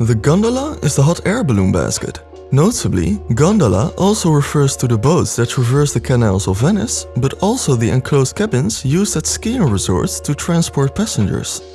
The gondola is the hot air balloon basket. Notably, gondola also refers to the boats that traverse the canals of Venice, but also the enclosed cabins used at skiing resorts to transport passengers.